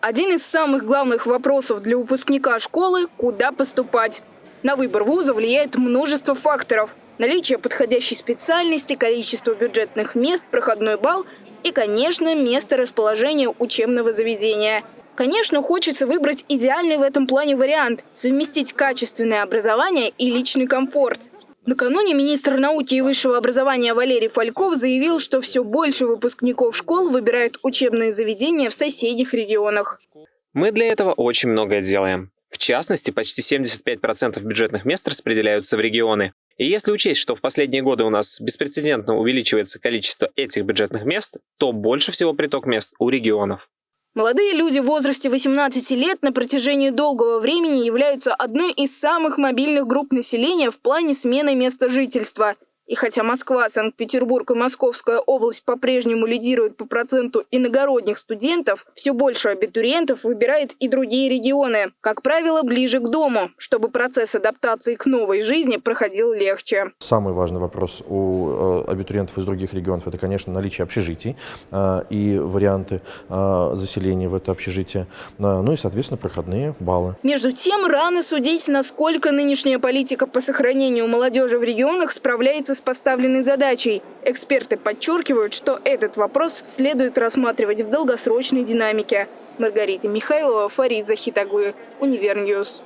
Один из самых главных вопросов для выпускника школы – куда поступать. На выбор вуза влияет множество факторов. Наличие подходящей специальности, количество бюджетных мест, проходной балл и, конечно, место расположения учебного заведения. Конечно, хочется выбрать идеальный в этом плане вариант – совместить качественное образование и личный комфорт. Накануне министр науки и высшего образования Валерий Фальков заявил, что все больше выпускников школ выбирают учебные заведения в соседних регионах. Мы для этого очень многое делаем. В частности, почти 75% бюджетных мест распределяются в регионы. И если учесть, что в последние годы у нас беспрецедентно увеличивается количество этих бюджетных мест, то больше всего приток мест у регионов. Молодые люди в возрасте 18 лет на протяжении долгого времени являются одной из самых мобильных групп населения в плане смены места жительства – и хотя Москва, Санкт-Петербург и Московская область по-прежнему лидируют по проценту иногородних студентов, все больше абитуриентов выбирает и другие регионы, как правило, ближе к дому, чтобы процесс адаптации к новой жизни проходил легче. Самый важный вопрос у э, абитуриентов из других регионов – это, конечно, наличие общежитий э, и варианты э, заселения в это общежитие, ну и, соответственно, проходные баллы. Между тем, рано судить, насколько нынешняя политика по сохранению молодежи в регионах справляется с поставленной задачей. Эксперты подчеркивают, что этот вопрос следует рассматривать в долгосрочной динамике. Маргарита Михайлова, Фарид Захитаглы, Универньюз.